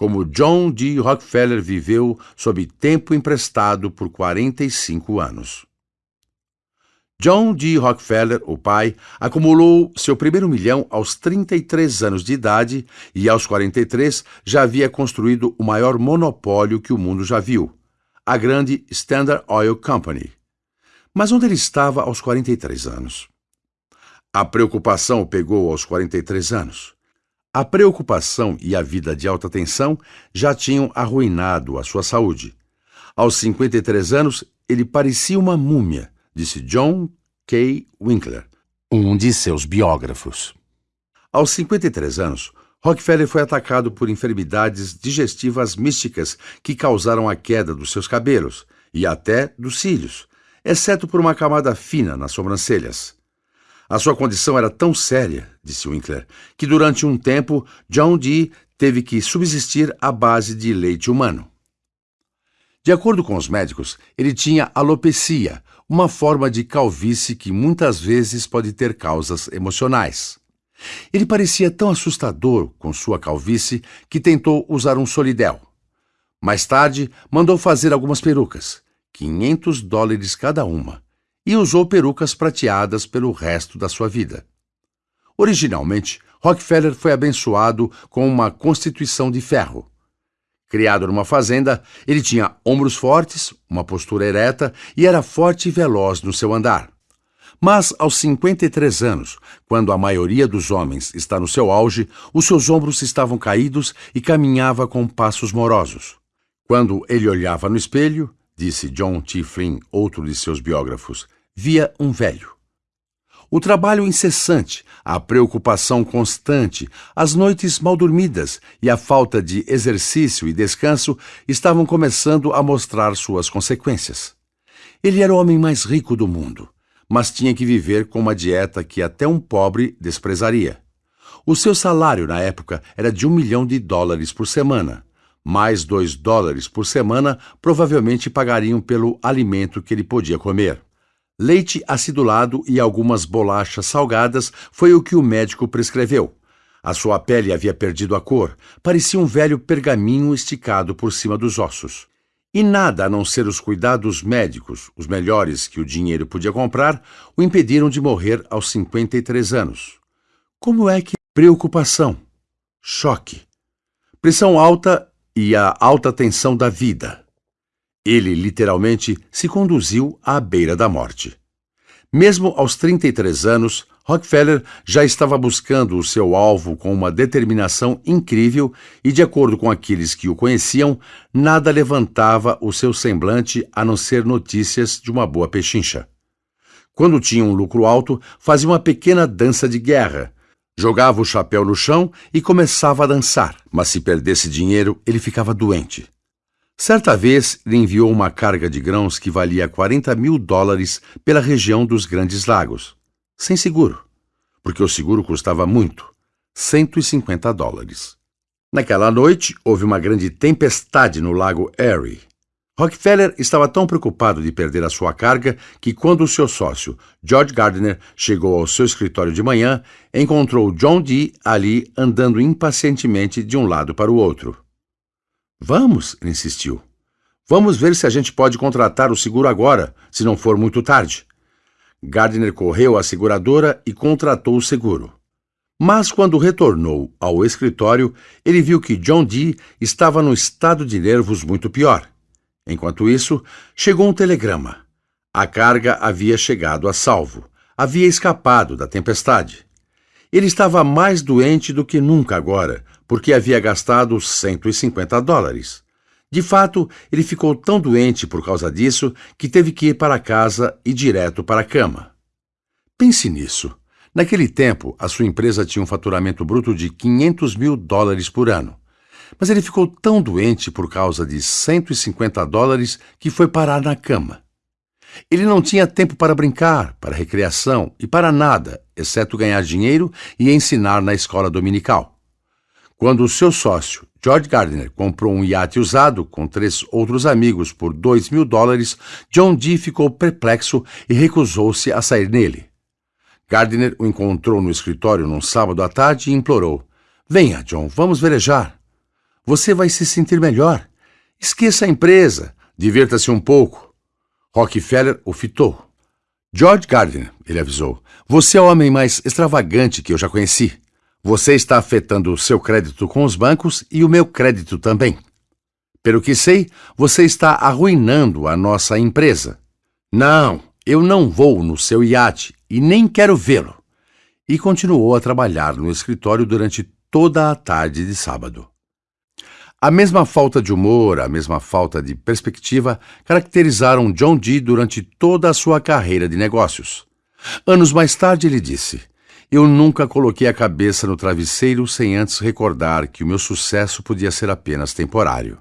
como John D. Rockefeller viveu sob tempo emprestado por 45 anos. John D. Rockefeller, o pai, acumulou seu primeiro milhão aos 33 anos de idade e, aos 43, já havia construído o maior monopólio que o mundo já viu, a grande Standard Oil Company. Mas onde ele estava aos 43 anos? A preocupação o pegou aos 43 anos. A preocupação e a vida de alta tensão já tinham arruinado a sua saúde. Aos 53 anos, ele parecia uma múmia, disse John K. Winkler, um de seus biógrafos. Aos 53 anos, Rockefeller foi atacado por enfermidades digestivas místicas que causaram a queda dos seus cabelos e até dos cílios, exceto por uma camada fina nas sobrancelhas. A sua condição era tão séria, disse Winkler, que durante um tempo John Dee teve que subsistir à base de leite humano. De acordo com os médicos, ele tinha alopecia, uma forma de calvície que muitas vezes pode ter causas emocionais. Ele parecia tão assustador com sua calvície que tentou usar um solidel. Mais tarde, mandou fazer algumas perucas, 500 dólares cada uma, e usou perucas prateadas pelo resto da sua vida. Originalmente, Rockefeller foi abençoado com uma constituição de ferro. Criado numa fazenda, ele tinha ombros fortes, uma postura ereta e era forte e veloz no seu andar. Mas aos 53 anos, quando a maioria dos homens está no seu auge, os seus ombros estavam caídos e caminhava com passos morosos. Quando ele olhava no espelho, disse John T. Flynn, outro de seus biógrafos, via um velho. O trabalho incessante, a preocupação constante, as noites mal dormidas e a falta de exercício e descanso estavam começando a mostrar suas consequências. Ele era o homem mais rico do mundo, mas tinha que viver com uma dieta que até um pobre desprezaria. O seu salário na época era de um milhão de dólares por semana mais dois dólares por semana provavelmente pagariam pelo alimento que ele podia comer. Leite acidulado e algumas bolachas salgadas foi o que o médico prescreveu. A sua pele havia perdido a cor, parecia um velho pergaminho esticado por cima dos ossos. E nada a não ser os cuidados médicos, os melhores que o dinheiro podia comprar, o impediram de morrer aos 53 anos. Como é que preocupação, choque, pressão alta e a alta tensão da vida. Ele literalmente se conduziu à beira da morte. Mesmo aos 33 anos, Rockefeller já estava buscando o seu alvo com uma determinação incrível e, de acordo com aqueles que o conheciam, nada levantava o seu semblante a não ser notícias de uma boa pechincha. Quando tinha um lucro alto, fazia uma pequena dança de guerra, Jogava o chapéu no chão e começava a dançar, mas se perdesse dinheiro, ele ficava doente. Certa vez, ele enviou uma carga de grãos que valia 40 mil dólares pela região dos Grandes Lagos, sem seguro, porque o seguro custava muito 150 dólares. Naquela noite, houve uma grande tempestade no lago Erie. Rockefeller estava tão preocupado de perder a sua carga que, quando o seu sócio, George Gardner, chegou ao seu escritório de manhã, encontrou John Dee ali andando impacientemente de um lado para o outro. Vamos, insistiu. Vamos ver se a gente pode contratar o seguro agora, se não for muito tarde. Gardner correu à seguradora e contratou o seguro. Mas quando retornou ao escritório, ele viu que John Dee estava num estado de nervos muito pior. Enquanto isso, chegou um telegrama. A carga havia chegado a salvo. Havia escapado da tempestade. Ele estava mais doente do que nunca agora, porque havia gastado 150 dólares. De fato, ele ficou tão doente por causa disso que teve que ir para casa e direto para a cama. Pense nisso. Naquele tempo, a sua empresa tinha um faturamento bruto de 500 mil dólares por ano. Mas ele ficou tão doente por causa de 150 dólares que foi parar na cama. Ele não tinha tempo para brincar, para recreação e para nada, exceto ganhar dinheiro e ensinar na escola dominical. Quando o seu sócio, George Gardner, comprou um iate usado com três outros amigos por dois mil dólares, John Dee ficou perplexo e recusou-se a sair nele. Gardner o encontrou no escritório num sábado à tarde e implorou: Venha, John, vamos velejar. Você vai se sentir melhor. Esqueça a empresa. Divirta-se um pouco. Rockefeller o fitou. George Gardner, ele avisou, você é o homem mais extravagante que eu já conheci. Você está afetando o seu crédito com os bancos e o meu crédito também. Pelo que sei, você está arruinando a nossa empresa. Não, eu não vou no seu iate e nem quero vê-lo. E continuou a trabalhar no escritório durante toda a tarde de sábado. A mesma falta de humor, a mesma falta de perspectiva caracterizaram John Dee durante toda a sua carreira de negócios. Anos mais tarde ele disse: Eu nunca coloquei a cabeça no travesseiro sem antes recordar que o meu sucesso podia ser apenas temporário.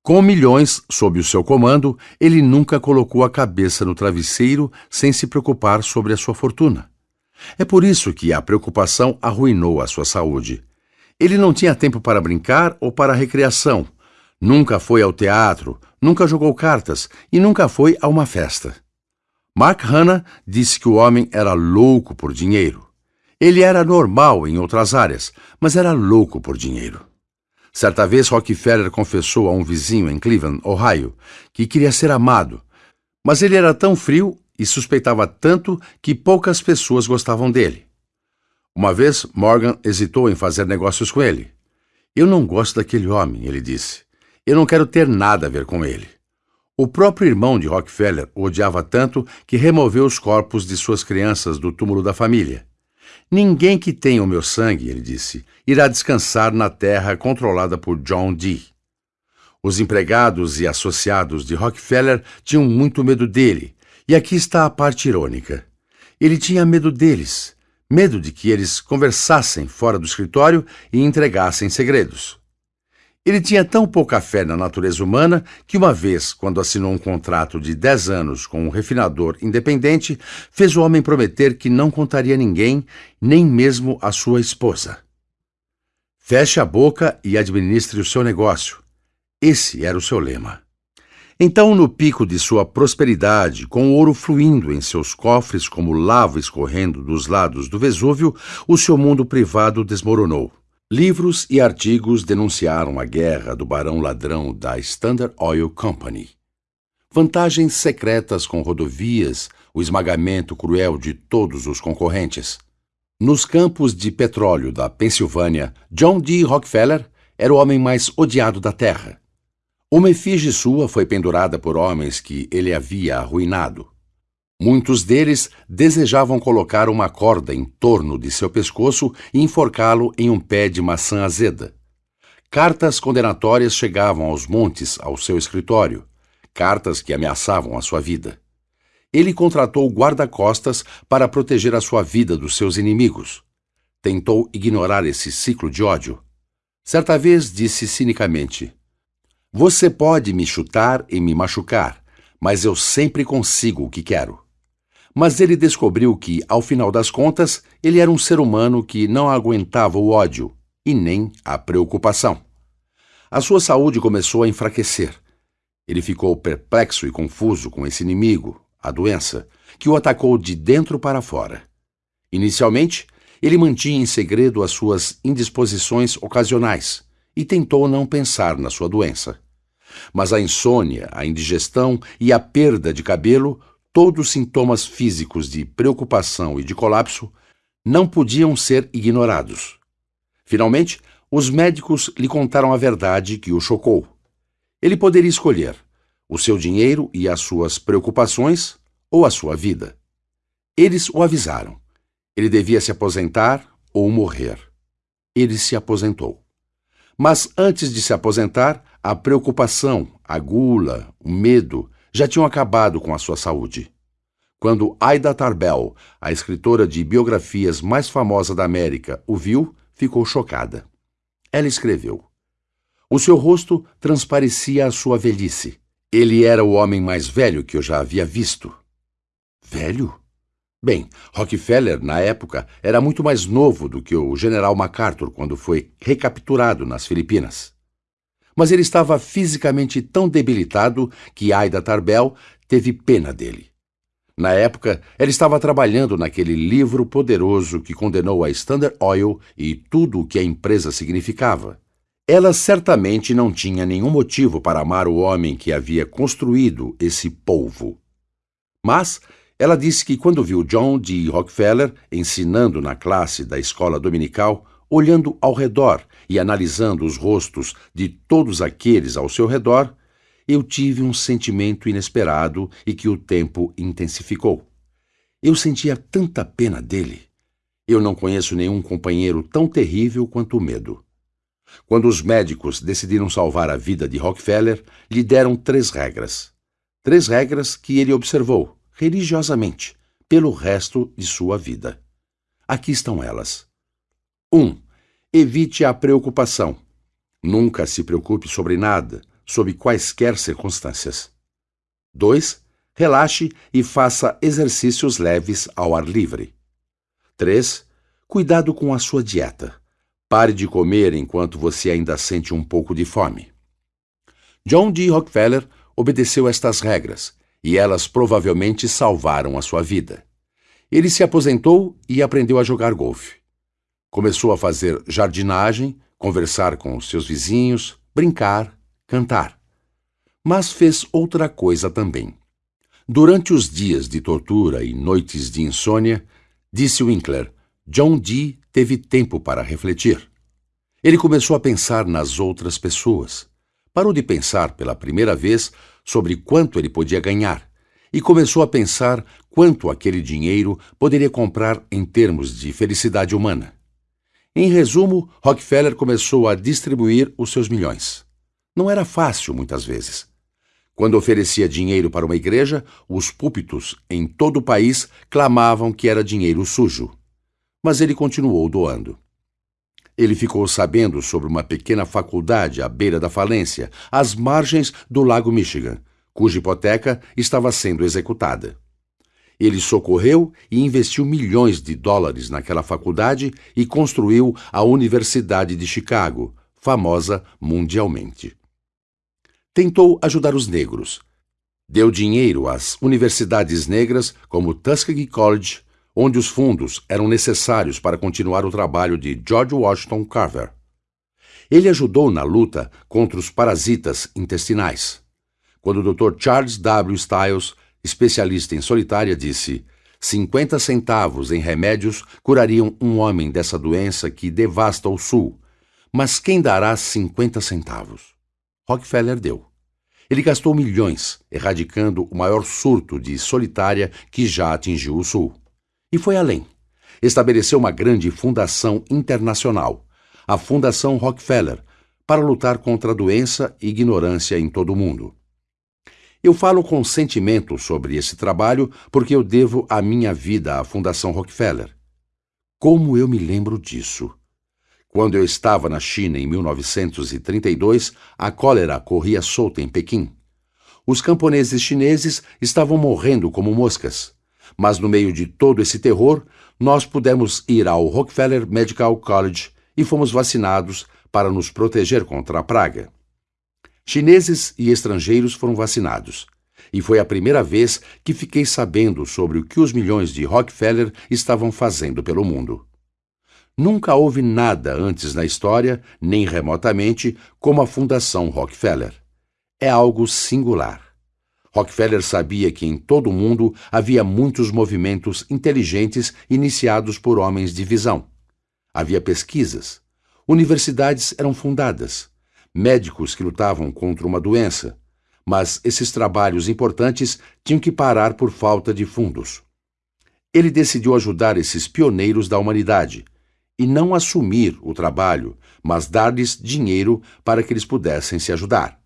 Com milhões sob o seu comando, ele nunca colocou a cabeça no travesseiro sem se preocupar sobre a sua fortuna. É por isso que a preocupação arruinou a sua saúde. Ele não tinha tempo para brincar ou para recreação. Nunca foi ao teatro, nunca jogou cartas e nunca foi a uma festa. Mark Hanna disse que o homem era louco por dinheiro. Ele era normal em outras áreas, mas era louco por dinheiro. Certa vez Rockefeller confessou a um vizinho em Cleveland, Ohio, que queria ser amado, mas ele era tão frio e suspeitava tanto que poucas pessoas gostavam dele. Uma vez, Morgan hesitou em fazer negócios com ele. Eu não gosto daquele homem, ele disse. Eu não quero ter nada a ver com ele. O próprio irmão de Rockefeller odiava tanto que removeu os corpos de suas crianças do túmulo da família. Ninguém que tenha o meu sangue, ele disse, irá descansar na terra controlada por John Dee. Os empregados e associados de Rockefeller tinham muito medo dele, e aqui está a parte irônica. Ele tinha medo deles medo de que eles conversassem fora do escritório e entregassem segredos. Ele tinha tão pouca fé na natureza humana que, uma vez, quando assinou um contrato de 10 anos com um refinador independente, fez o homem prometer que não contaria a ninguém, nem mesmo a sua esposa. Feche a boca e administre o seu negócio. Esse era o seu lema. Então, no pico de sua prosperidade, com ouro fluindo em seus cofres como lava escorrendo dos lados do Vesúvio, o seu mundo privado desmoronou. Livros e artigos denunciaram a guerra do barão ladrão da Standard Oil Company. Vantagens secretas com rodovias, o esmagamento cruel de todos os concorrentes. Nos campos de petróleo da Pensilvânia, John D. Rockefeller era o homem mais odiado da Terra. Uma efígie sua foi pendurada por homens que ele havia arruinado. Muitos deles desejavam colocar uma corda em torno de seu pescoço e enforcá-lo em um pé de maçã azeda. Cartas condenatórias chegavam aos montes ao seu escritório, cartas que ameaçavam a sua vida. Ele contratou guarda-costas para proteger a sua vida dos seus inimigos. Tentou ignorar esse ciclo de ódio. Certa vez disse cinicamente: você pode me chutar e me machucar, mas eu sempre consigo o que quero. Mas ele descobriu que, ao final das contas, ele era um ser humano que não aguentava o ódio e nem a preocupação. A sua saúde começou a enfraquecer. Ele ficou perplexo e confuso com esse inimigo, a doença, que o atacou de dentro para fora. Inicialmente, ele mantinha em segredo as suas indisposições ocasionais e tentou não pensar na sua doença. Mas a insônia, a indigestão e a perda de cabelo, todos sintomas físicos de preocupação e de colapso, não podiam ser ignorados. Finalmente, os médicos lhe contaram a verdade que o chocou. Ele poderia escolher o seu dinheiro e as suas preocupações ou a sua vida. Eles o avisaram. Ele devia se aposentar ou morrer. Ele se aposentou. Mas antes de se aposentar, a preocupação, a gula, o medo já tinham acabado com a sua saúde. Quando Aida Tarbell, a escritora de biografias mais famosa da América, o viu, ficou chocada. Ela escreveu: O seu rosto transparecia a sua velhice. Ele era o homem mais velho que eu já havia visto. Velho? Bem, Rockefeller, na época, era muito mais novo do que o general MacArthur quando foi recapturado nas Filipinas. Mas ele estava fisicamente tão debilitado que Aida Tarbell teve pena dele. Na época, ela estava trabalhando naquele livro poderoso que condenou a Standard Oil e tudo o que a empresa significava. Ela certamente não tinha nenhum motivo para amar o homem que havia construído esse polvo. Mas ela disse que quando viu John D. Rockefeller ensinando na classe da escola dominical, olhando ao redor e analisando os rostos de todos aqueles ao seu redor, eu tive um sentimento inesperado e que o tempo intensificou. Eu sentia tanta pena dele. Eu não conheço nenhum companheiro tão terrível quanto o medo. Quando os médicos decidiram salvar a vida de Rockefeller, lhe deram três regras. Três regras que ele observou, religiosamente, pelo resto de sua vida. Aqui estão elas. 1. Um, evite a preocupação. Nunca se preocupe sobre nada, sob quaisquer circunstâncias. 2. Relaxe e faça exercícios leves ao ar livre. 3. Cuidado com a sua dieta. Pare de comer enquanto você ainda sente um pouco de fome. John D. Rockefeller obedeceu estas regras e elas provavelmente salvaram a sua vida. Ele se aposentou e aprendeu a jogar golfe. Começou a fazer jardinagem, conversar com os seus vizinhos, brincar, cantar. Mas fez outra coisa também. Durante os dias de tortura e noites de insônia, disse Winkler, John Dee teve tempo para refletir. Ele começou a pensar nas outras pessoas. Parou de pensar pela primeira vez sobre quanto ele podia ganhar e começou a pensar quanto aquele dinheiro poderia comprar em termos de felicidade humana. Em resumo, Rockefeller começou a distribuir os seus milhões. Não era fácil, muitas vezes. Quando oferecia dinheiro para uma igreja, os púlpitos em todo o país clamavam que era dinheiro sujo mas ele continuou doando. Ele ficou sabendo sobre uma pequena faculdade à beira da falência, às margens do Lago Michigan, cuja hipoteca estava sendo executada. Ele socorreu e investiu milhões de dólares naquela faculdade e construiu a Universidade de Chicago, famosa mundialmente. Tentou ajudar os negros. Deu dinheiro às universidades negras como Tuskegee College, onde os fundos eram necessários para continuar o trabalho de George Washington Carver. Ele ajudou na luta contra os parasitas intestinais. Quando o Dr. Charles W. Stiles, especialista em solitária, disse: 50 centavos em remédios curariam um homem dessa doença que devasta o Sul. Mas quem dará 50 centavos? Rockefeller deu. Ele gastou milhões erradicando o maior surto de solitária que já atingiu o Sul. E foi além. Estabeleceu uma grande fundação internacional, a Fundação Rockefeller, para lutar contra a doença e ignorância em todo o mundo. Eu falo com sentimento sobre esse trabalho porque eu devo a minha vida à Fundação Rockefeller. Como eu me lembro disso? Quando eu estava na China em 1932, a cólera corria solta em Pequim. Os camponeses chineses estavam morrendo como moscas. Mas no meio de todo esse terror, nós pudemos ir ao Rockefeller Medical College e fomos vacinados para nos proteger contra a praga. Chineses e estrangeiros foram vacinados. E foi a primeira vez que fiquei sabendo sobre o que os milhões de Rockefeller estavam fazendo pelo mundo. Nunca houve nada antes na história, nem remotamente, como a Fundação Rockefeller. É algo singular. Rockefeller sabia que em todo o mundo havia muitos movimentos inteligentes iniciados por homens de visão. Havia pesquisas. Universidades eram fundadas. Médicos que lutavam contra uma doença. Mas esses trabalhos importantes tinham que parar por falta de fundos. Ele decidiu ajudar esses pioneiros da humanidade e não assumir o trabalho, mas dar-lhes dinheiro para que eles pudessem se ajudar.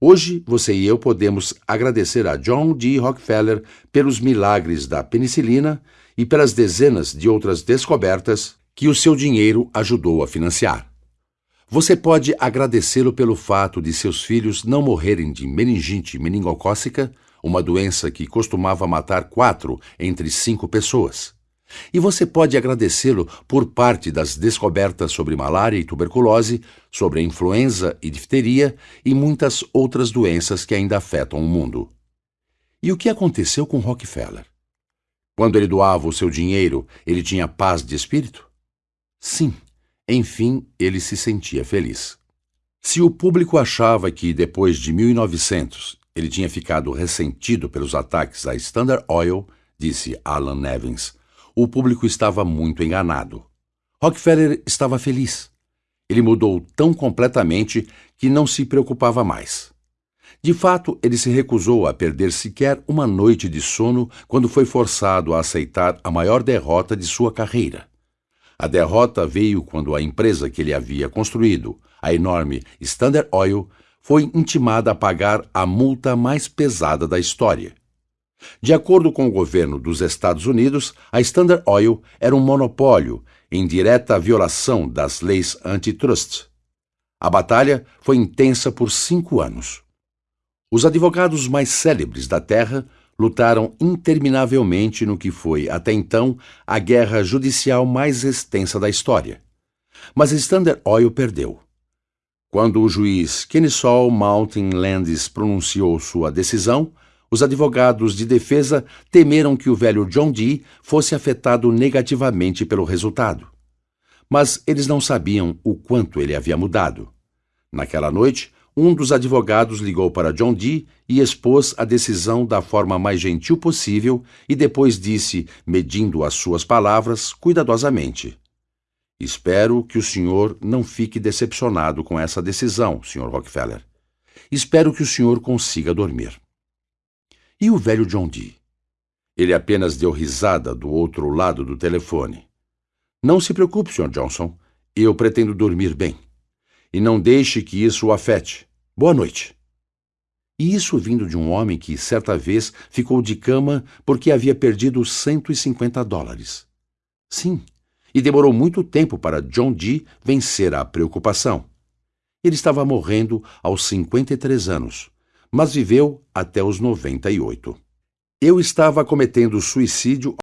Hoje, você e eu podemos agradecer a John D. Rockefeller pelos milagres da penicilina e pelas dezenas de outras descobertas que o seu dinheiro ajudou a financiar. Você pode agradecê-lo pelo fato de seus filhos não morrerem de meningite meningocócica, uma doença que costumava matar quatro entre cinco pessoas. E você pode agradecê-lo por parte das descobertas sobre malária e tuberculose, sobre a influenza e difteria e muitas outras doenças que ainda afetam o mundo. E o que aconteceu com Rockefeller? Quando ele doava o seu dinheiro, ele tinha paz de espírito? Sim, enfim, ele se sentia feliz. Se o público achava que, depois de 1900, ele tinha ficado ressentido pelos ataques à Standard Oil, disse Alan Nevins, o público estava muito enganado. Rockefeller estava feliz. Ele mudou tão completamente que não se preocupava mais. De fato, ele se recusou a perder sequer uma noite de sono quando foi forçado a aceitar a maior derrota de sua carreira. A derrota veio quando a empresa que ele havia construído, a enorme Standard Oil, foi intimada a pagar a multa mais pesada da história. De acordo com o governo dos Estados Unidos, a Standard Oil era um monopólio em direta violação das leis antitrust. A batalha foi intensa por cinco anos. Os advogados mais célebres da Terra lutaram interminavelmente no que foi, até então, a guerra judicial mais extensa da história. Mas Standard Oil perdeu. Quando o juiz Kennesaw Mountain Landis pronunciou sua decisão, os advogados de defesa temeram que o velho John Dee fosse afetado negativamente pelo resultado. Mas eles não sabiam o quanto ele havia mudado. Naquela noite, um dos advogados ligou para John Dee e expôs a decisão da forma mais gentil possível e depois disse, medindo as suas palavras cuidadosamente: Espero que o senhor não fique decepcionado com essa decisão, Sr. Rockefeller. Espero que o senhor consiga dormir. E o velho John Dee? Ele apenas deu risada do outro lado do telefone. Não se preocupe, Sr. Johnson. Eu pretendo dormir bem. E não deixe que isso o afete. Boa noite. E isso vindo de um homem que, certa vez, ficou de cama porque havia perdido 150 dólares. Sim, e demorou muito tempo para John Dee vencer a preocupação. Ele estava morrendo aos 53 anos, mas viveu até os 98. Eu estava cometendo suicídio